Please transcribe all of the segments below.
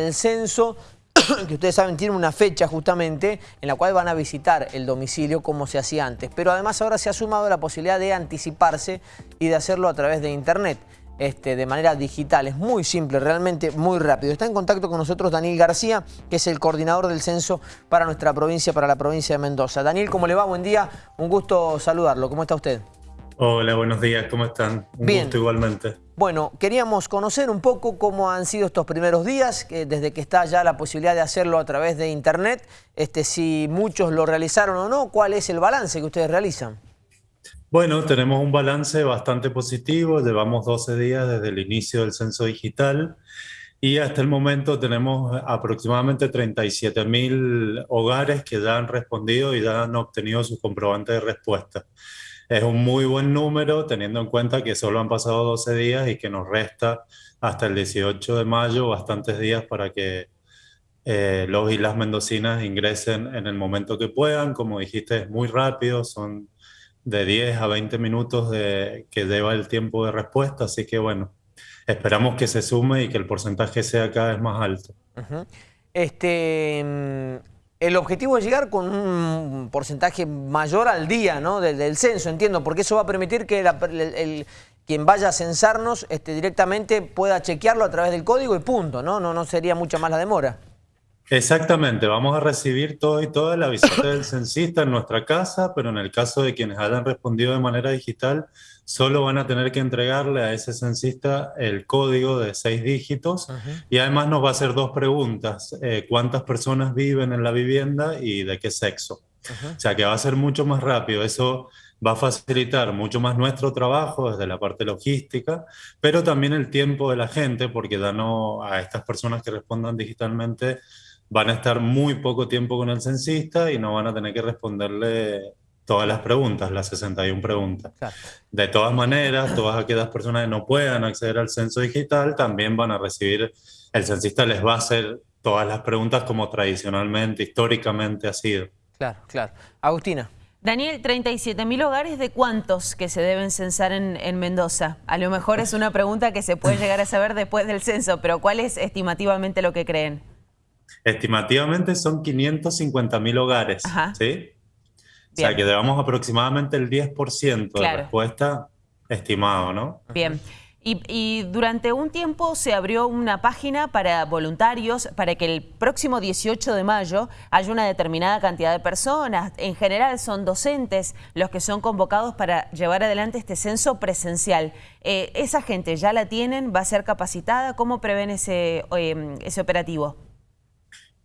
del censo, que ustedes saben tiene una fecha justamente en la cual van a visitar el domicilio como se hacía antes. Pero además ahora se ha sumado la posibilidad de anticiparse y de hacerlo a través de internet. Este, de manera digital. Es muy simple, realmente muy rápido. Está en contacto con nosotros Daniel García, que es el coordinador del censo para nuestra provincia, para la provincia de Mendoza. Daniel, ¿cómo le va? Buen día, un gusto saludarlo. ¿Cómo está usted? Hola, buenos días, ¿cómo están? Un Bien. gusto igualmente. Bueno, queríamos conocer un poco cómo han sido estos primeros días, que desde que está ya la posibilidad de hacerlo a través de internet, este, si muchos lo realizaron o no, cuál es el balance que ustedes realizan. Bueno, tenemos un balance bastante positivo, llevamos 12 días desde el inicio del censo digital y hasta el momento tenemos aproximadamente 37.000 hogares que ya han respondido y ya han obtenido sus comprobantes de respuesta. Es un muy buen número teniendo en cuenta que solo han pasado 12 días y que nos resta hasta el 18 de mayo bastantes días para que eh, los y las mendocinas ingresen en el momento que puedan. Como dijiste, es muy rápido, son de 10 a 20 minutos de, que lleva el tiempo de respuesta, así que bueno, esperamos que se sume y que el porcentaje sea cada vez más alto. Este, el objetivo es llegar con un porcentaje mayor al día ¿no? del, censo, entiendo, porque eso va a permitir que la, el, el, quien vaya a censarnos este, directamente pueda chequearlo a través del código y punto, ¿no? No, no sería mucha más la demora. Exactamente, vamos a recibir todo y toda la visita del censista en nuestra casa, pero en el caso de quienes hayan respondido de manera digital, solo van a tener que entregarle a ese censista el código de seis dígitos uh -huh. y además nos va a hacer dos preguntas, eh, cuántas personas viven en la vivienda y de qué sexo. Uh -huh. O sea que va a ser mucho más rápido, eso va a facilitar mucho más nuestro trabajo desde la parte logística, pero también el tiempo de la gente, porque ya no a estas personas que respondan digitalmente van a estar muy poco tiempo con el censista y no van a tener que responderle todas las preguntas, las 61 preguntas. Claro. De todas maneras, todas aquellas personas que no puedan acceder al censo digital también van a recibir, el censista les va a hacer todas las preguntas como tradicionalmente, históricamente ha sido. Claro, claro. Agustina. Daniel, 37.000 hogares, ¿de cuántos que se deben censar en, en, Mendoza? A lo mejor es una pregunta que se puede llegar a saber después del censo, pero ¿cuál es estimativamente lo que creen? Estimativamente son 550.000 hogares, Ajá. ¿sí? Bien. O sea, que llevamos aproximadamente el 10% claro. de respuesta estimado, ¿no? Bien. Y, y, durante un tiempo se abrió una página para voluntarios para que el próximo 18 de mayo haya una determinada cantidad de personas. En general son docentes los que son convocados para llevar adelante este censo presencial. Eh, ¿Esa gente ya la tienen? ¿Va a ser capacitada? ¿Cómo prevén ese, eh, ese operativo?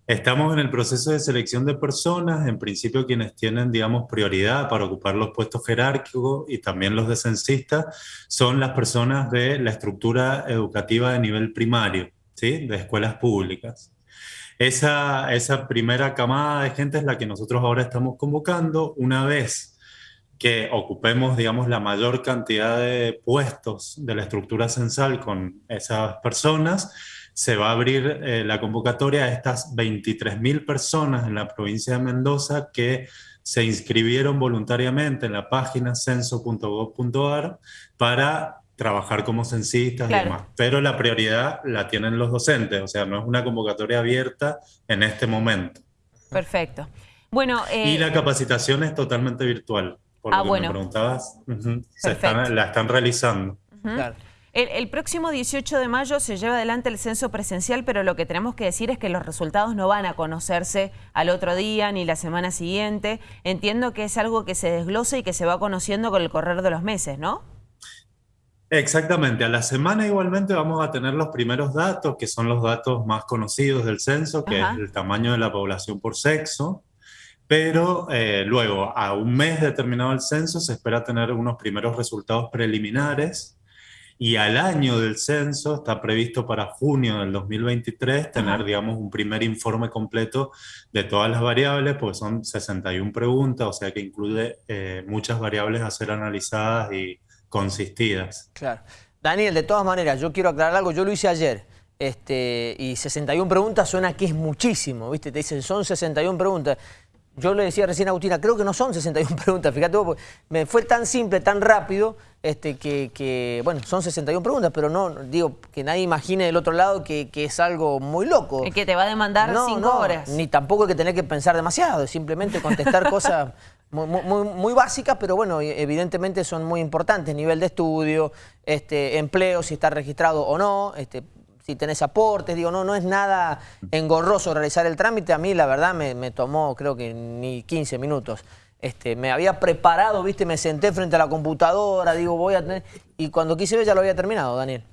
Estamos en el proceso de selección de personas, en principio quienes tienen, digamos, prioridad para ocupar los puestos jerárquicos y también los de censistas son las personas de la estructura educativa de nivel primario, ¿sí? de escuelas públicas. Esa, esa primera camada de gente es la que nosotros ahora estamos convocando. Una vez que ocupemos, digamos, la mayor cantidad de puestos de la estructura censal con esas personas, se va a abrir eh, la convocatoria a estas 23.000 personas en la provincia de Mendoza que se inscribieron voluntariamente en la página censo.gov.ar para trabajar como censistas claro. y demás. Pero la prioridad la tienen los docentes, o sea, no es una convocatoria abierta en este momento. Perfecto. Bueno, eh... Y la capacitación es totalmente virtual, por ah, lo que bueno. me preguntabas. Uh -huh. se están, la están realizando. Uh -huh. claro. El, el, próximo 18 de mayo se lleva adelante el censo presencial, pero lo que tenemos que decir es que los resultados no van a conocerse al otro día ni la semana siguiente. Entiendo que es algo que se desglosa y que se va conociendo con el correr de los meses, ¿no? Exactamente, a la semana igualmente vamos a tener los primeros datos, que son los datos más conocidos del censo, que Ajá. es el tamaño de la población por sexo, pero eh, luego, a un mes determinado el censo, se espera tener unos primeros resultados preliminares, y al año del censo está previsto para junio del 2023 tener, digamos, un primer informe completo de todas las variables, porque son 61 preguntas, o sea que incluye eh, muchas variables a ser analizadas y consistidas. Claro. Daniel, de todas maneras, yo quiero aclarar algo, yo lo hice ayer, este, y 61 preguntas suena que es muchísimo, ¿viste? Te dicen, son 61 preguntas. Yo le decía recién a Agustina, creo que no son 61 preguntas, fíjate vos, me fue tan simple, tan rápido, este, que, bueno, son 61 preguntas, pero no, digo, que nadie imagine del otro lado que, es algo muy loco. que te va a demandar 5 horas. Ni tampoco hay que tener que pensar demasiado, simplemente contestar cosas muy, muy, básicas, pero bueno, evidentemente son muy importantes, nivel de estudio, este, empleo, si está registrado o no, este, si tenés aportes, digo, no, no es nada engorroso realizar el trámite, a mí la verdad me, tomó creo que ni 15 minutos. Este, me había preparado, viste, me senté frente a la computadora, digo, voy a tener... Y cuando quise ver ya lo había terminado, Daniel.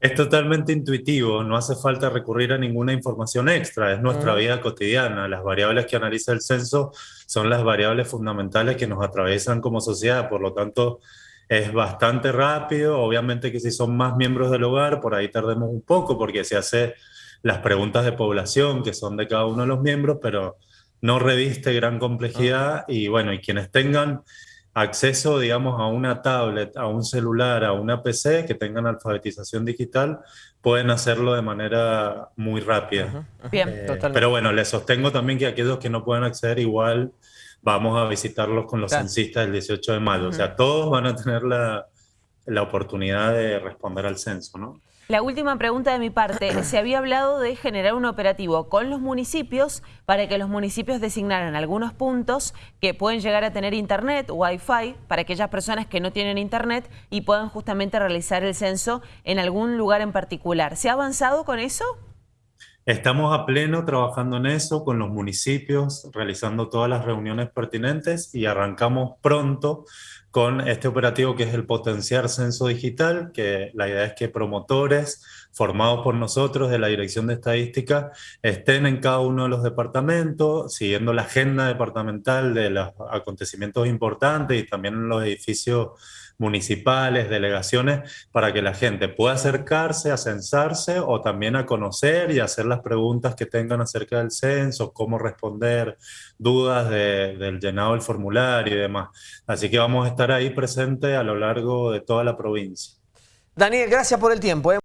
Es totalmente intuitivo, no hace falta recurrir a ninguna información extra, es nuestra vida cotidiana. Las variables que analiza el censo son las variables fundamentales que nos atraviesan como sociedad, por lo tanto es bastante rápido. Obviamente que si son más miembros del hogar, por ahí tardemos un poco porque se hace las preguntas de población que son de cada uno de los miembros, pero no reviste gran complejidad y bueno, y quienes tengan acceso, digamos, a una tablet, a un celular, a una PC, que tengan alfabetización digital, pueden hacerlo de manera muy rápida. Bien, eh, totalmente. Pero bueno, les sostengo también que aquellos que no puedan acceder igual vamos a visitarlos con los censistas el 18 de mayo. O sea, todos van a tener la, la oportunidad de responder al censo, ¿no? La última pregunta de mi parte. Se había hablado de generar un operativo con los municipios para que los municipios designaran algunos puntos que pueden llegar a tener internet, wifi, para aquellas personas que no tienen internet y puedan justamente realizar el censo en algún lugar en particular. ¿Se ha avanzado con eso? Estamos a pleno trabajando en eso con los municipios, realizando todas las reuniones pertinentes y arrancamos pronto con este operativo que es el Potenciar Censo Digital, que la idea es que promotores formados por nosotros de la Dirección de Estadística estén en cada uno de los departamentos, siguiendo la agenda departamental de los acontecimientos importantes y también en los edificios municipales, delegaciones, para que la gente pueda acercarse a censarse o también a conocer y hacer las preguntas que tengan acerca del censo, cómo responder, dudas del llenado del formulario y demás. Así que vamos a estar ahí presentes a lo largo de toda la provincia. Daniel, gracias por el tiempo. ¿eh?